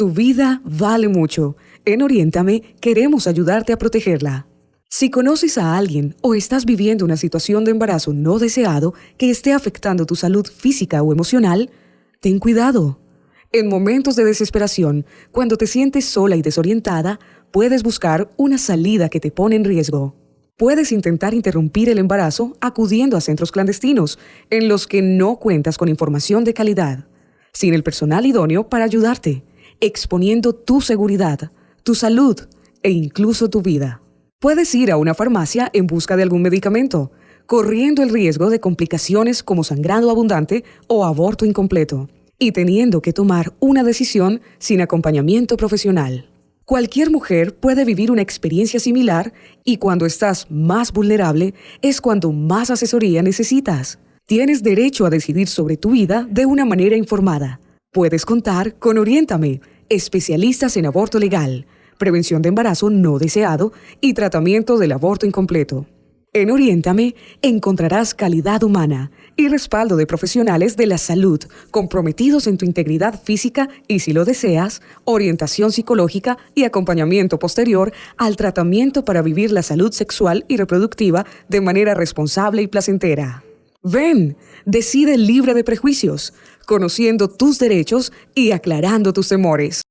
Tu vida vale mucho. En Oriéntame queremos ayudarte a protegerla. Si conoces a alguien o estás viviendo una situación de embarazo no deseado que esté afectando tu salud física o emocional, ten cuidado. En momentos de desesperación, cuando te sientes sola y desorientada, puedes buscar una salida que te pone en riesgo. Puedes intentar interrumpir el embarazo acudiendo a centros clandestinos en los que no cuentas con información de calidad, sin el personal idóneo para ayudarte exponiendo tu seguridad, tu salud e incluso tu vida. Puedes ir a una farmacia en busca de algún medicamento, corriendo el riesgo de complicaciones como sangrado abundante o aborto incompleto, y teniendo que tomar una decisión sin acompañamiento profesional. Cualquier mujer puede vivir una experiencia similar y cuando estás más vulnerable es cuando más asesoría necesitas. Tienes derecho a decidir sobre tu vida de una manera informada. Puedes contar con Oriéntame, especialistas en aborto legal, prevención de embarazo no deseado y tratamiento del aborto incompleto. En Oriéntame encontrarás calidad humana y respaldo de profesionales de la salud comprometidos en tu integridad física y, si lo deseas, orientación psicológica y acompañamiento posterior al tratamiento para vivir la salud sexual y reproductiva de manera responsable y placentera. Ven, decide libre de prejuicios, conociendo tus derechos y aclarando tus temores.